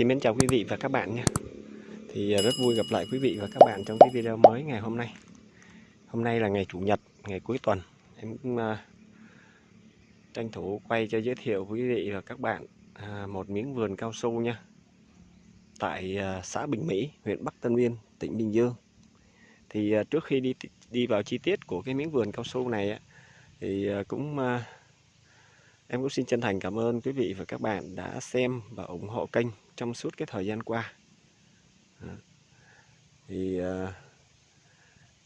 xin mến chào quý vị và các bạn nha Thì à, rất vui gặp lại quý vị và các bạn trong cái video mới ngày hôm nay. Hôm nay là ngày Chủ nhật, ngày cuối tuần. Em cũng uh, tranh thủ quay cho giới thiệu quý vị và các bạn uh, một miếng vườn cao su nha. Tại uh, xã Bình Mỹ, huyện Bắc Tân Uyên, tỉnh Bình Dương. Thì uh, trước khi đi đi vào chi tiết của cái miếng vườn cao su này Thì uh, cũng uh, Em cũng xin chân thành cảm ơn quý vị và các bạn đã xem và ủng hộ kênh trong suốt cái thời gian qua. Thì ờ,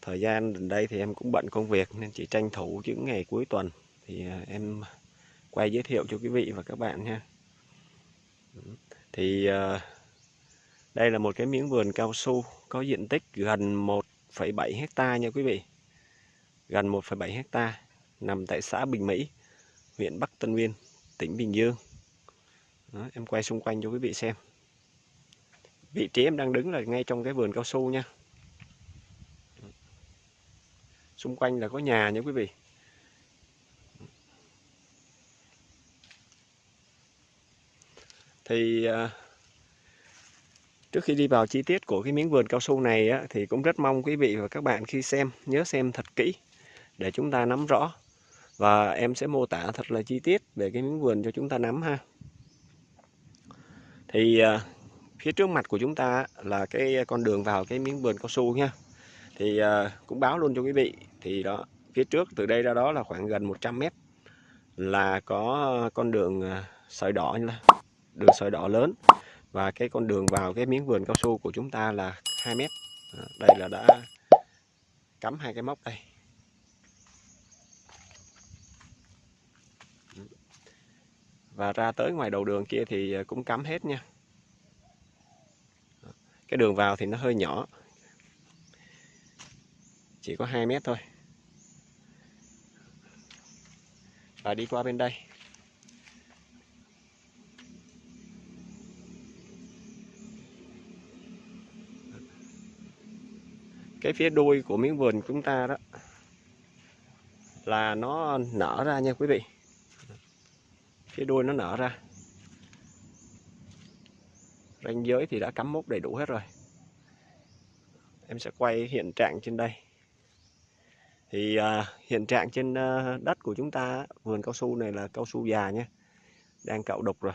thời gian gần đây thì em cũng bận công việc nên chỉ tranh thủ những ngày cuối tuần thì ờ, em quay giới thiệu cho quý vị và các bạn nha. Thì ờ, đây là một cái miếng vườn cao su có diện tích gần 1,7 hecta nha quý vị. Gần 1,7 hecta nằm tại xã Bình Mỹ huyện Bắc Tân Uyên, tỉnh Bình Dương. Đó, em quay xung quanh cho quý vị xem. Vị trí em đang đứng là ngay trong cái vườn cao su nha. Xung quanh là có nhà nha quý vị. Thì à, trước khi đi vào chi tiết của cái miếng vườn cao su này á, thì cũng rất mong quý vị và các bạn khi xem nhớ xem thật kỹ để chúng ta nắm rõ và em sẽ mô tả thật là chi tiết về cái miếng vườn cho chúng ta nắm ha thì à, phía trước mặt của chúng ta là cái con đường vào cái miếng vườn cao su nha. Thì à, cũng báo luôn cho quý vị. Thì đó, phía trước từ đây ra đó là khoảng gần 100 mét là có con đường à, sợi đỏ như là đường sợi đỏ lớn. Và cái con đường vào cái miếng vườn cao su của chúng ta là 2 mét. Đây là đã cắm hai cái móc đây. Và ra tới ngoài đầu đường kia thì ờ, cũng cắm hết nha. Cái đường vào thì nó hơi nhỏ. Chỉ có 2 mét thôi. Và đi qua bên đây. Cái phía đuôi của miếng vườn chúng ta đó là nó nở ra nha quý vị phía đuôi nó nở ra. Ranh giới thì đã cắm mốc đầy đủ hết rồi. Em sẽ quay hiện trạng trên đây. Thì à, hiện trạng trên à, đất của chúng ta vườn cao su này là cao su già nhé đang cạo đục rồi.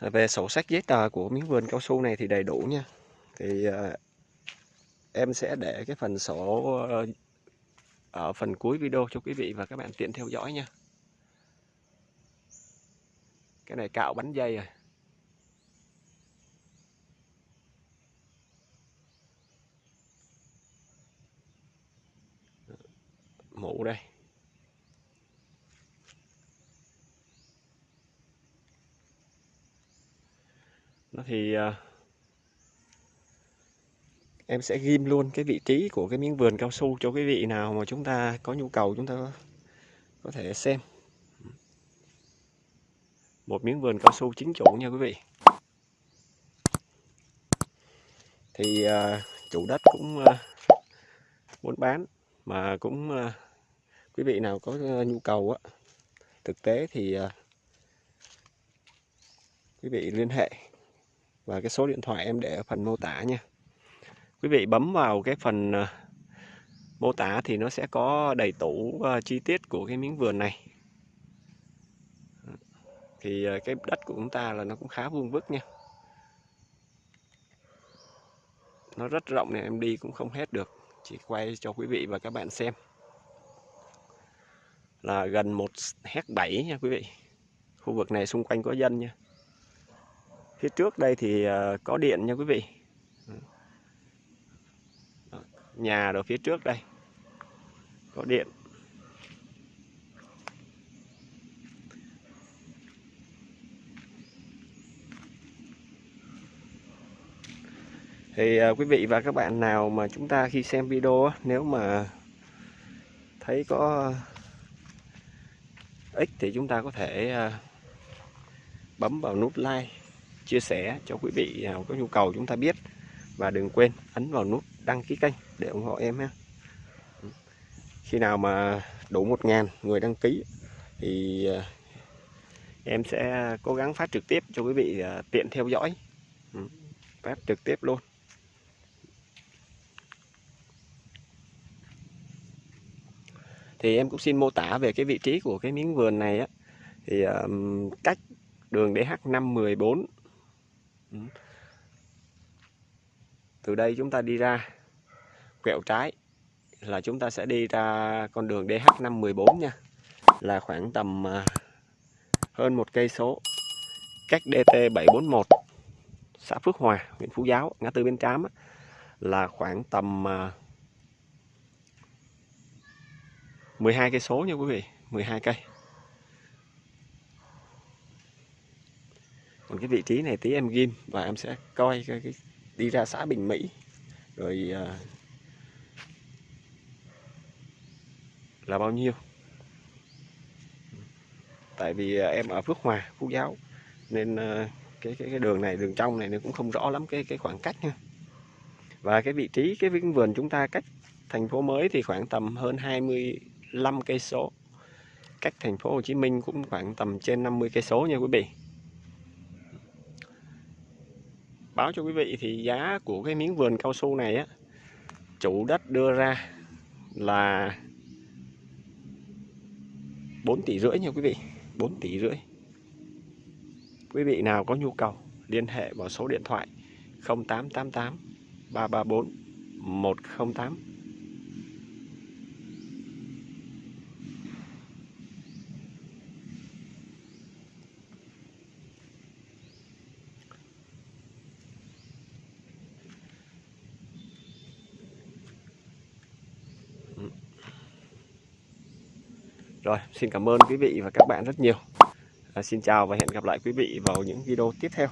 Về sổ sách giấy tờ của miếng vườn cao su này thì đầy đủ nha thì à, em sẽ để cái phần sổ ờ, ở phần cuối video cho quý vị và các bạn tiện theo dõi nha. Cái này cạo bánh dây rồi. Mũ đây. Nó thì uh, em sẽ ghim luôn cái vị trí của cái miếng vườn cao su cho quý vị nào mà chúng ta có nhu cầu chúng ta có thể xem. Một miếng vườn cao su chính chủ nha quý vị. Thì uh, chủ đất cũng à, uh, muốn bán mà cũng uh, quý vị nào có uh, nhu cầu á thực tế thì uh, quý vị liên hệ và cái số điện thoại em để ở phần mô tả nha quý vị bấm vào cái phần ờ, mô tả thì nó sẽ có đầy đủ ờ, chi tiết của cái miếng vườn này. Thì ờ, cái đất của chúng ta là nó cũng khá vuông vức nha. Nó rất rộng này em đi cũng không hết được. Chỉ quay cho quý vị và các bạn xem. Là gần một hecta 7 nha quý vị. Khu vực này xung quanh có dân nha. Phía trước đây thì có điện nha quý vị nhà ở phía trước đây. Có điện. Thì uh, quý vị và các bạn nào mà chúng ta khi xem video nếu mà thấy có ích thì chúng ta có thể uh, bấm vào nút like chia sẻ cho quý vị nào có nhu cầu chúng ta biết. Và đừng quên ấn vào nút đăng ký kênh để ủng hộ em ha. Khi nào mà đủ 1 ngàn người đăng ký thì ờ, em sẽ cố gắng phát trực tiếp cho quý vị ờ, tiện theo dõi. Ừ, phát trực tiếp luôn. Thì em cũng xin mô tả về cái vị trí của cái miếng vườn này á. Thì um, cách đường DH514 ừ từ đây chúng ta đi ra quẹo trái là chúng ta sẽ đi ra con đường DH514 nha. Là khoảng tầm à, hơn một cây số cách DT741 xã Phước Hòa huyện Phú Giáo ngã tư bên Trám là khoảng tầm à, 12 cây số nha quý vị 12 cây. Còn cái vị trí này tí em ghim và em sẽ coi cái, cái đi ra xã Bình Mỹ. Rồi à, là bao nhiêu? Tại vì à, em ở Phước Hòa Phú Giáo nên à, cái, cái cái đường này đường trong này nó cũng không rõ lắm cái cái khoảng cách nha. Và cái vị trí cái vườn chúng ta cách thành phố mới thì khoảng tầm hơn 25 cây số. Cách thành phố Hồ Chí Minh cũng khoảng tầm trên 50 cây số nha quý vị. Báo cho quý vị thì giá của cái miếng vườn cao su này á, chủ đất đưa ra là 4 tỷ rưỡi nha quý vị 4 tỷ rưỡi. Quý vị nào có nhu cầu, liên hệ vào số điện thoại 0888 334 108 Rồi, xin cảm ơn quý vị và các bạn rất nhiều. À, xin chào và hẹn gặp lại quý vị vào những video tiếp theo.